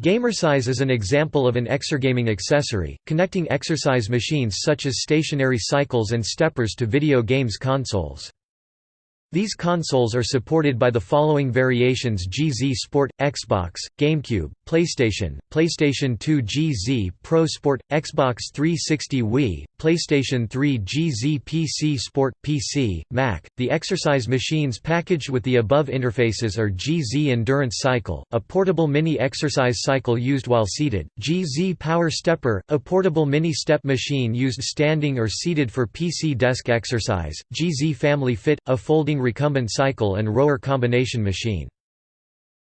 Gamersize is an example of an exergaming accessory, connecting exercise machines such as stationary cycles and steppers to video games consoles. These consoles are supported by the following variations GZ Sport, Xbox, GameCube, PlayStation, PlayStation 2 GZ Pro Sport, Xbox 360 Wii, PlayStation 3 GZ PC Sport, PC, Mac. The exercise machines packaged with the above interfaces are GZ Endurance Cycle, a portable mini exercise cycle used while seated, GZ Power Stepper, a portable mini step machine used standing or seated for PC desk exercise, GZ Family Fit, a folding recumbent cycle and rower combination machine.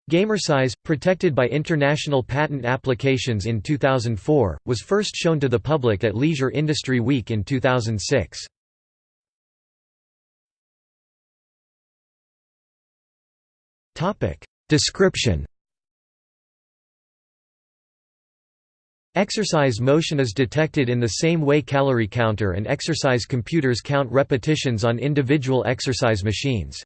Gamersize, protected by international patent applications in 2004, was first shown to the public at Leisure Industry Week in 2006. Description Exercise motion is detected in the same way calorie counter and exercise computers count repetitions on individual exercise machines.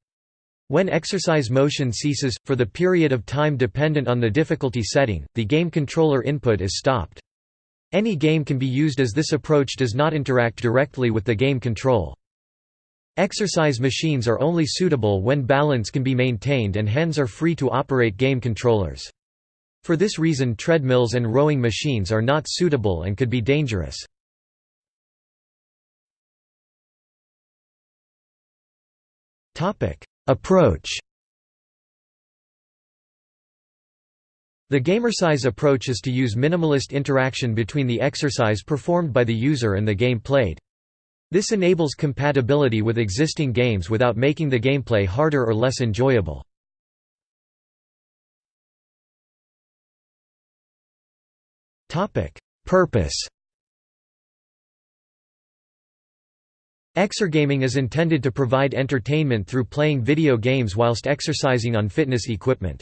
When exercise motion ceases, for the period of time dependent on the difficulty setting, the game controller input is stopped. Any game can be used as this approach does not interact directly with the game control. Exercise machines are only suitable when balance can be maintained and hands are free to operate game controllers. For this reason treadmills and rowing machines are not suitable and could be dangerous. Approach The gamersize approach is to use minimalist interaction between the exercise performed by the user and the game played. This enables compatibility with existing games without making the gameplay harder or less enjoyable. Topic: Purpose. Exergaming is intended to provide entertainment through playing video games whilst exercising on fitness equipment.